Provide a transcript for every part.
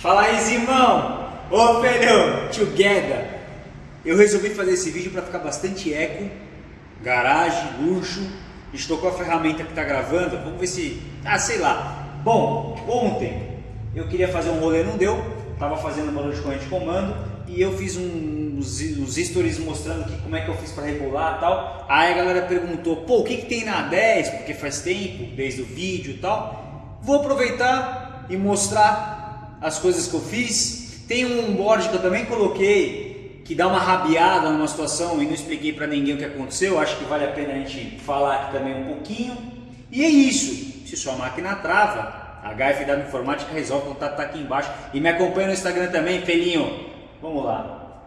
Fala aí, Zimão! Ô, filho! Together! Eu resolvi fazer esse vídeo para ficar bastante eco, garagem, luxo. Gente tocou a ferramenta que está gravando, vamos ver se... Ah, sei lá. Bom, ontem eu queria fazer um rolê, não deu. Tava fazendo barulho de corrente de comando e eu fiz uns, uns stories mostrando que, como é que eu fiz para regular e tal. Aí a galera perguntou, pô, o que, que tem na 10? Porque faz tempo, desde o vídeo e tal. Vou aproveitar e mostrar as coisas que eu fiz. Tem um board que eu também coloquei que dá uma rabiada numa situação e não expliquei para ninguém o que aconteceu. Acho que vale a pena a gente falar aqui também um pouquinho. E é isso. Se sua máquina trava, a HFW Informática resolve, o contato tá aqui embaixo. E me acompanha no Instagram também, Felinho. Vamos lá.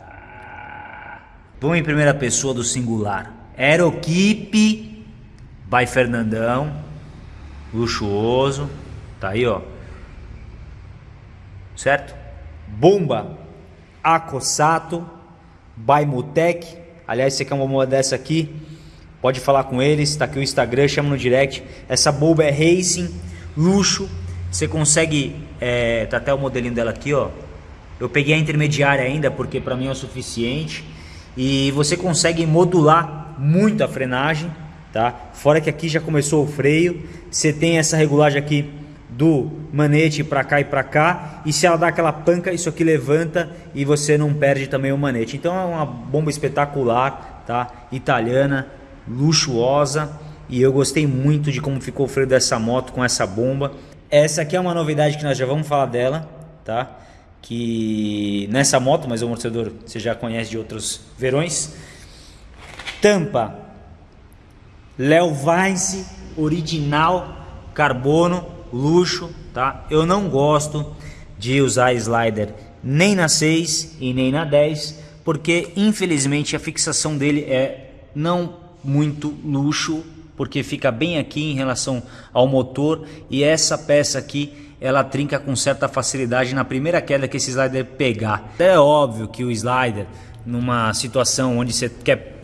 Ah. Vamos em primeira pessoa do singular. Aeroquipe by Fernandão. Luxuoso. Tá aí, ó. Certo? Bomba Acosato by Mutec. Aliás, você quer uma dessa aqui? Pode falar com eles, tá aqui o Instagram, chama no direct. Essa bomba é racing, luxo. Você consegue, é, tá até o modelinho dela aqui, ó. Eu peguei a intermediária ainda porque para mim é o suficiente. E você consegue modular muito a frenagem, tá? Fora que aqui já começou o freio. Você tem essa regulagem aqui do manete para cá e para cá. E se ela dá aquela panca, isso aqui levanta e você não perde também o manete. Então é uma bomba espetacular, tá? Italiana, luxuosa. E eu gostei muito de como ficou o freio dessa moto com essa bomba. Essa aqui é uma novidade que nós já vamos falar dela, tá? Que nessa moto, mas o amortecedor você já conhece de outros verões. Tampa Léo Vice original carbono luxo, tá? Eu não gosto de usar slider nem na 6 e nem na 10, porque infelizmente a fixação dele é não muito luxo, porque fica bem aqui em relação ao motor e essa peça aqui ela trinca com certa facilidade na primeira queda que esse slider pegar. É óbvio que o slider numa situação onde você quer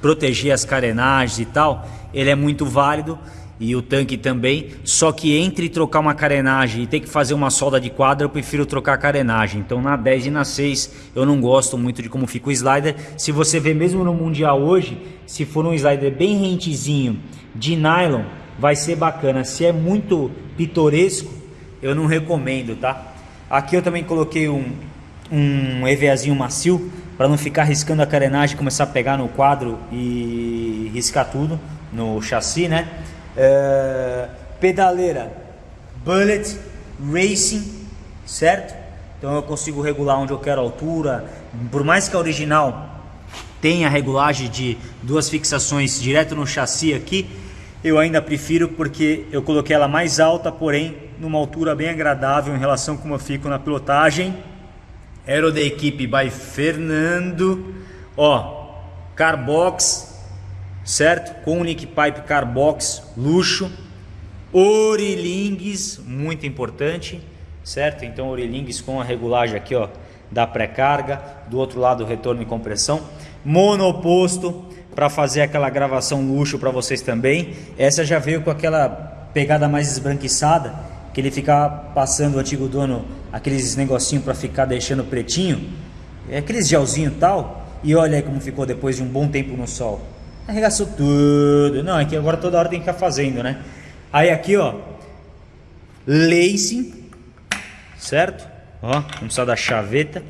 proteger as carenagens e tal, ele é muito válido, e o tanque também. Só que entre trocar uma carenagem e ter que fazer uma solda de quadra, eu prefiro trocar a carenagem. Então na 10 e na 6 eu não gosto muito de como fica o slider. Se você vê mesmo no Mundial hoje, se for um slider bem rentezinho de nylon, vai ser bacana. Se é muito pitoresco, eu não recomendo, tá? Aqui eu também coloquei um, um EVAzinho macio para não ficar riscando a carenagem, começar a pegar no quadro e riscar tudo no chassi, né? É, pedaleira Bullet Racing, certo? Então eu consigo regular onde eu quero a altura. Por mais que a original tenha a regulagem de duas fixações direto no chassi aqui, eu ainda prefiro porque eu coloquei ela mais alta, porém numa altura bem agradável em relação a como eu fico na pilotagem. Aero da equipe by Fernando. Ó, Carbox certo? Com Nick Pipe Carbox luxo, Orilingues, muito importante, certo? Então Orilingues com a regulagem aqui, ó, da pré-carga, do outro lado retorno e compressão, monoposto para fazer aquela gravação luxo para vocês também. Essa já veio com aquela pegada mais esbranquiçada, que ele fica passando o antigo dono aqueles negocinho para ficar deixando pretinho, é aqueles gelzinho tal. E olha aí como ficou depois de um bom tempo no sol. Arregaçou tudo. Não, aqui agora toda hora tem que ficar fazendo, né? Aí aqui, ó. Lace. Certo? Ó, não precisa da chaveta.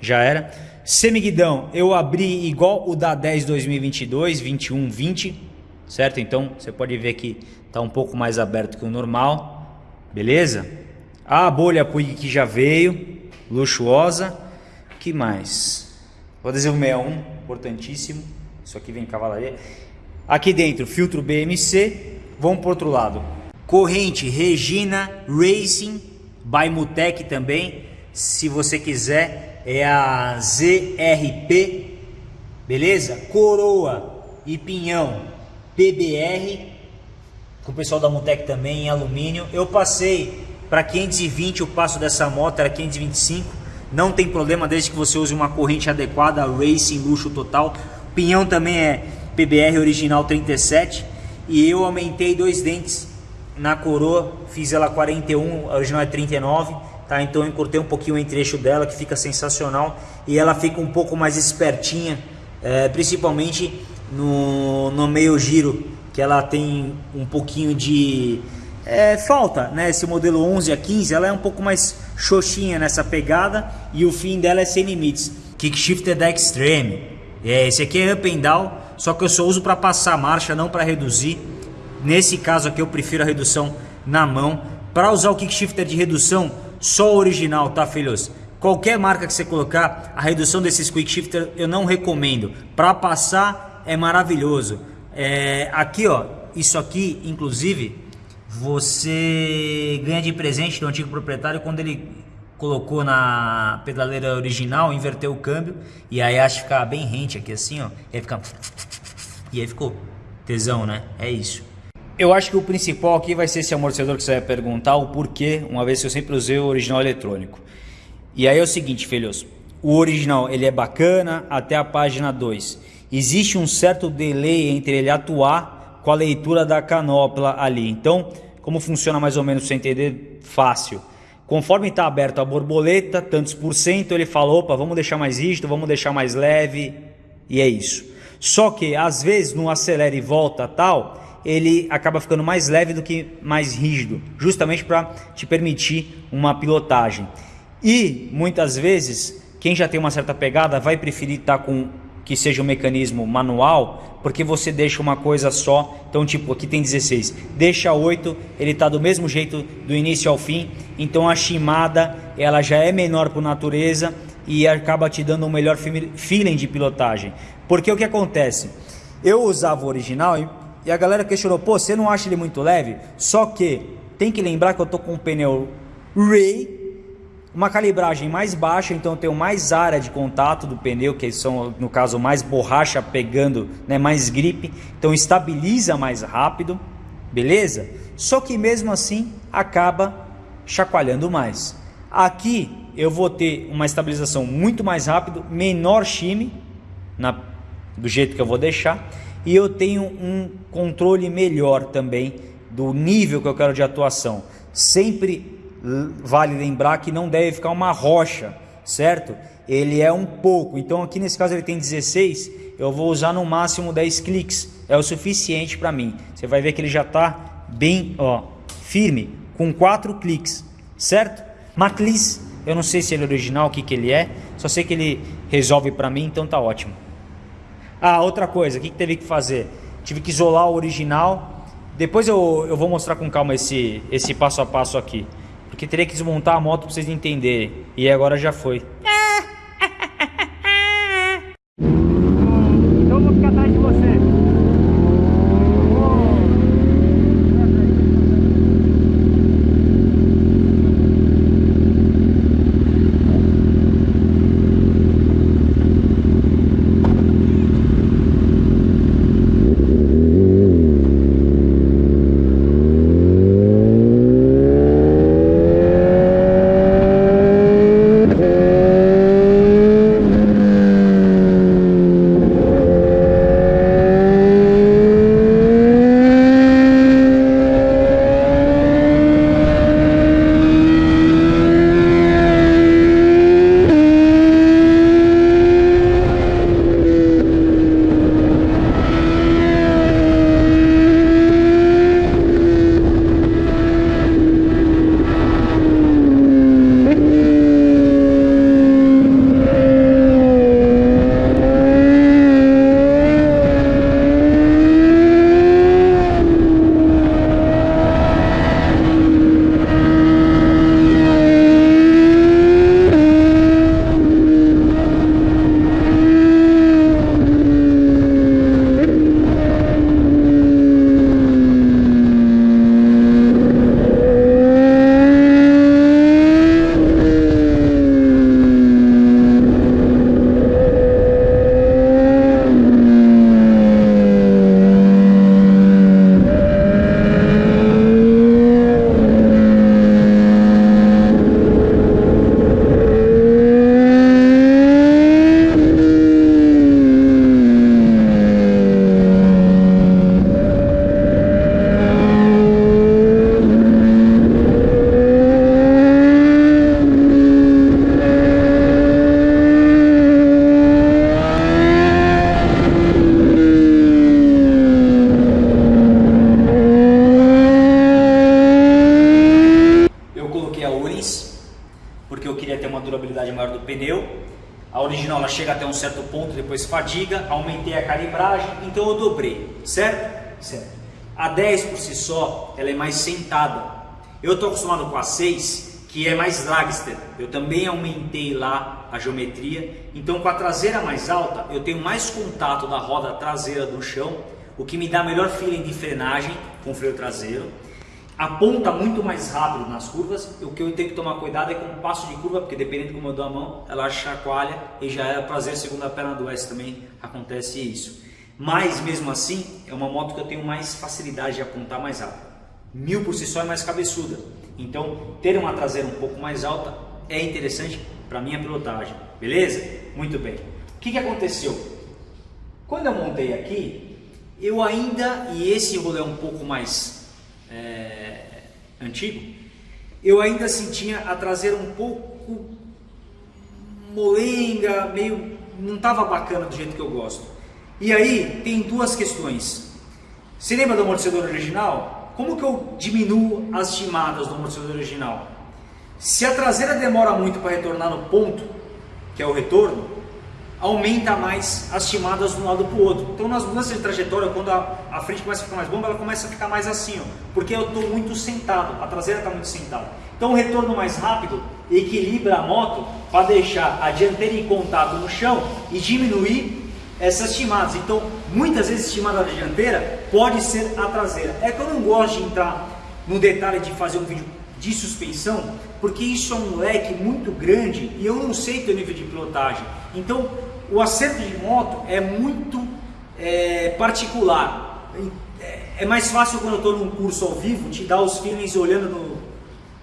Já era. Semiguidão, eu abri igual o da 10 2022, 21, 20. Certo? Então, você pode ver que tá um pouco mais aberto que o normal. Beleza? A bolha Puig que já veio. Luxuosa. que mais? O adesivo 61, importantíssimo. Isso aqui vem cavalaria. Aqui dentro, filtro BMC. Vamos para outro lado. Corrente Regina Racing by Mutec também. Se você quiser, é a ZRP. Beleza? Coroa e pinhão PBR. Com o pessoal da Mutec também em alumínio. Eu passei para 520 o passo dessa moto era 525. Não tem problema desde que você use uma corrente adequada, Racing luxo total. Pinhão também é PBR original 37 e eu aumentei dois dentes na coroa, fiz ela 41, a original é 39, tá? Então eu encurtei um pouquinho o entre-eixo dela, que fica sensacional. E ela fica um pouco mais espertinha, é, principalmente no, no meio giro, que ela tem um pouquinho de é, falta, né? Esse modelo 11 a 15, ela é um pouco mais xoxinha nessa pegada e o fim dela é sem limites. Kickshifter da Extreme. É, esse aqui é up and down, só que eu só uso para passar marcha, não para reduzir. Nesse caso aqui eu prefiro a redução na mão. Para usar o kickshifter de redução, só o original, tá filhos? Qualquer marca que você colocar, a redução desses quick shifter eu não recomendo. Para passar é maravilhoso. É, aqui ó, isso aqui inclusive você ganha de presente do antigo proprietário quando ele colocou na pedaleira original, inverteu o câmbio e aí acho que ficar bem rente aqui assim, ó, e aí fica e aí ficou tesão, né? É isso. Eu acho que o principal aqui vai ser esse amortecedor que você vai perguntar o porquê, uma vez que eu sempre usei o original eletrônico. E aí é o seguinte, filhos, o original ele é bacana até a página 2. Existe um certo delay entre ele atuar com a leitura da canopla ali. Então, como funciona mais ou menos para você entender fácil. Conforme está aberto a borboleta, tantos por cento, ele fala, opa, vamos deixar mais rígido, vamos deixar mais leve, e é isso. Só que às vezes no acelera e volta tal, ele acaba ficando mais leve do que mais rígido, justamente para te permitir uma pilotagem. E muitas vezes, quem já tem uma certa pegada vai preferir estar tá com que seja um mecanismo manual, porque você deixa uma coisa só. Então, tipo, aqui tem 16, deixa 8, ele está do mesmo jeito do início ao fim. Então, a chimada ela já é menor por natureza e acaba te dando um melhor feeling de pilotagem. Porque o que acontece? Eu usava o original e, a galera questionou: pô, você não acha ele muito leve? Só que tem que lembrar que eu tô com um pneu Ray uma calibragem mais baixa, então eu tenho mais área de contato do pneu, que são no caso mais borracha pegando, né, mais gripe, então estabiliza mais rápido, beleza? Só que mesmo assim acaba chacoalhando mais. Aqui eu vou ter uma estabilização muito mais rápido, menor shime, na, do jeito que eu vou deixar, e eu tenho um controle melhor também do nível que eu quero de atuação. Sempre vale lembrar que não deve ficar uma rocha, certo? Ele é um pouco, então aqui nesse caso ele tem 16, eu vou usar no máximo 10 cliques, é o suficiente para mim. Você vai ver que ele já está bem ó, firme, com 4 cliques, certo? Maclis, eu não sei se ele é original, o que, que ele é, só sei que ele resolve para mim, então tá ótimo. Ah, outra coisa, o que, que teve que fazer? Tive que isolar o original, depois eu, eu vou mostrar com calma esse, esse passo a passo aqui. Porque teria que desmontar a moto para vocês entenderem. E agora já foi. Durabilidade maior do pneu. A original ela chega até um certo ponto, depois fadiga, aumentei a calibragem, então eu dobrei, certo? Certo. A 10 por si só, ela é mais sentada. Eu estou acostumado com a 6, que é mais dragster. Eu também aumentei lá a geometria. Então com a traseira mais alta, eu tenho mais contato da roda traseira do chão, o que me dá melhor feeling de frenagem com o freio traseiro aponta muito mais rápido nas curvas. O que eu tenho que tomar cuidado é com o passo de curva, porque dependendo de como eu dou a mão, ela chacoalha e já é prazer segunda perna do S também acontece isso. Mas mesmo assim, é uma moto que eu tenho mais facilidade de apontar mais rápido. Mil por si só é mais cabeçuda. Então, ter uma traseira um pouco mais alta é interessante para minha pilotagem. Beleza? Muito bem. O que, que aconteceu? Quando eu montei aqui, eu ainda, e esse rolê é um pouco mais é, antigo, eu ainda sentia a traseira um pouco molenga, meio não estava bacana do jeito que eu gosto. E aí tem duas questões. Você lembra do amortecedor original? Como que eu diminuo as chimadas do amortecedor original? Se a traseira demora muito para retornar no ponto, que é o retorno, aumenta mais as chimadas de um lado para o outro. Então nas mudanças de trajetória, quando a, a, frente começa a ficar mais bomba, ela começa a ficar mais assim, ó, porque eu estou muito sentado, a traseira está muito sentada. Então o retorno mais rápido equilibra a moto para deixar a dianteira em contato no chão e diminuir essas chimadas. Então muitas vezes chimada da dianteira pode ser a traseira. É que eu não gosto de entrar no detalhe de fazer um vídeo de suspensão, porque isso é um leque muito grande e eu não sei teu nível de pilotagem. Então o acerto de moto é muito é, particular. É, é mais fácil quando eu estou num curso ao vivo te dar os feelings olhando no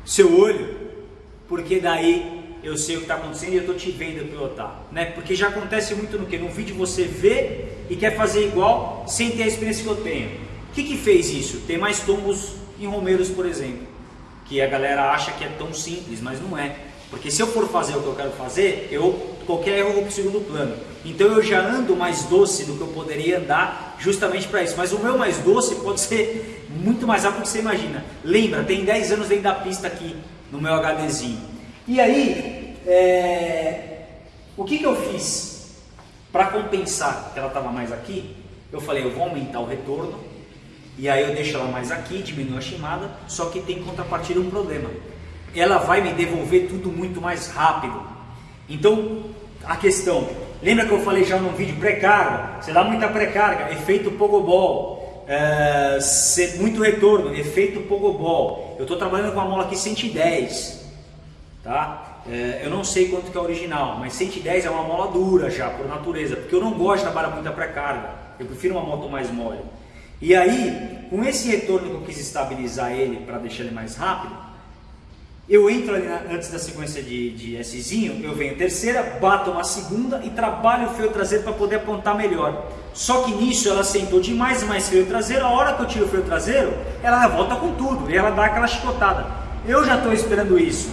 seu olho, porque daí eu sei o que está acontecendo e eu estou te vendo pilotar. Né? Porque já acontece muito no que? No vídeo você vê e quer fazer igual sem ter a experiência que eu tenho. O que, que fez isso? Tem mais tombos em Romeiros, por exemplo, que a galera acha que é tão simples, mas não é. Porque se eu for fazer o que eu quero fazer, eu qualquer erro eu vou para o segundo plano. Então eu já ando mais doce do que eu poderia andar justamente para isso. Mas o meu mais doce pode ser muito mais rápido do que você imagina. Lembra, tem 10 anos dentro da pista aqui no meu HDzinho. E aí, é... o que, que eu fiz para compensar que ela estava mais aqui? Eu falei, eu vou aumentar o retorno e aí eu deixo ela mais aqui, diminuo a chamada, só que tem contrapartida um problema ela vai me devolver tudo muito mais rápido. Então, a questão, lembra que eu falei já num vídeo pré-carga? Você dá muita pré-carga, efeito pogobol, é, muito retorno, efeito pogobol. Eu estou trabalhando com uma mola aqui 110, tá? É, eu não sei quanto que é original, mas 110 é uma mola dura já, por natureza, porque eu não gosto de trabalhar muita pré-carga, eu prefiro uma moto mais mole. E aí, com esse retorno que eu quis estabilizar ele para deixar ele mais rápido, eu entro ali na, antes da sequência de, de Szinho, eu venho terceira, bato uma segunda e trabalho o freio traseiro para poder apontar melhor. Só que nisso ela sentou demais mais freio traseiro, a hora que eu tiro o freio traseiro, ela volta com tudo e ela dá aquela chicotada. Eu já estou esperando isso.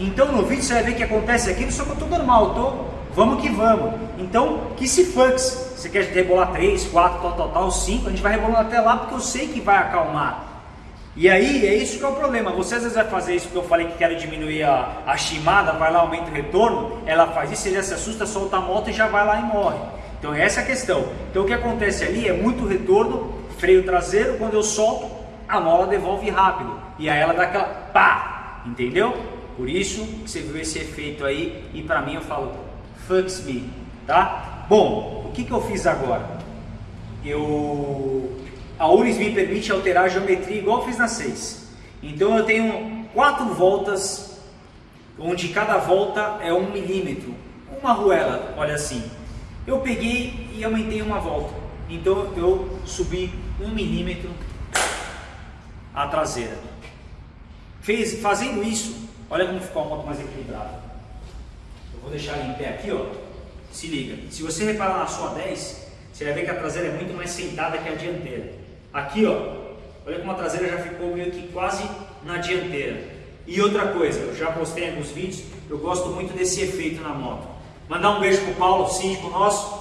Então no vídeo você vai ver que acontece aquilo, só que eu estou normal, tô, vamos que vamos. Então, que se fux, você quer rebolar 3, 4, tal, tal, tal, 5, a gente vai rebolando até lá porque eu sei que vai acalmar. E aí é isso que é o problema. Você às vezes vai fazer isso porque eu falei que quero diminuir a, a chimada, vai lá, aumenta o retorno, ela faz isso, ele já se assusta, solta a moto e já vai lá e morre. Então essa é a questão. Então o que acontece ali é muito retorno, freio traseiro, quando eu solto, a mola devolve rápido. E aí ela dá aquela pá, entendeu? Por isso que você viu esse efeito aí e para mim eu falo, fucks me, tá? Bom, o que, que eu fiz agora? Eu a URIS me permite alterar a geometria igual eu fiz na 6. Então eu tenho quatro voltas, onde cada volta é um milímetro. Uma ruela, olha assim. Eu peguei e aumentei uma volta. Então eu subi um milímetro a traseira. Fez, fazendo isso, olha como ficou a moto mais equilibrada. Eu vou deixar em pé aqui, ó. Se liga. Se você reparar na sua 10, você vai ver que a traseira é muito mais sentada que a dianteira. Aqui, ó, olha como a traseira já ficou meio que quase na dianteira. E outra coisa, eu já postei em alguns vídeos, eu gosto muito desse efeito na moto. Mandar um beijo pro Paulo, síndico nosso,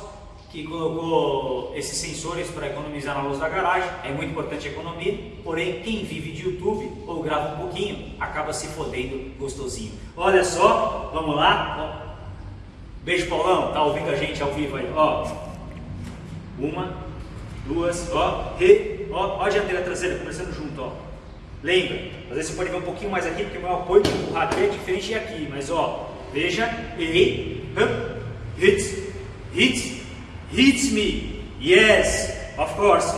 que colocou esses sensores para economizar na luz da garagem. É muito importante a economia, porém quem vive de YouTube ou grava um pouquinho acaba se fodendo gostosinho. Olha só, vamos lá. Beijo Paulão, tá ouvindo a gente ao vivo aí, ó. Uma, duas, ó, re, ó, ó a dianteira traseira começando junto, ó. Lembra, às vezes você pode ver um pouquinho mais aqui, porque o meu apoio de empurrar é diferente aqui, mas ó, veja, e, hit, hit, hits me, yes, of course,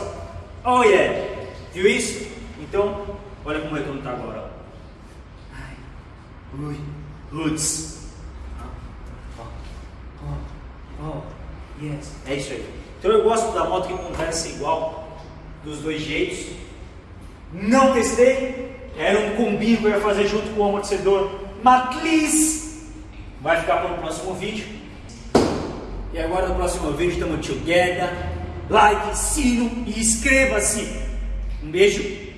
oh yeah, viu isso? Então, olha como é que não tá agora, ó. Ui, hoods, oh, oh, yes, é isso aí. Então eu gosto da moto que conversa igual, dos dois jeitos. Não testei, era um combinho que eu ia fazer junto com o amortecedor Maclis. Vai ficar para o próximo vídeo. E agora no próximo vídeo estamos together. Like, sino e inscreva-se. Um beijo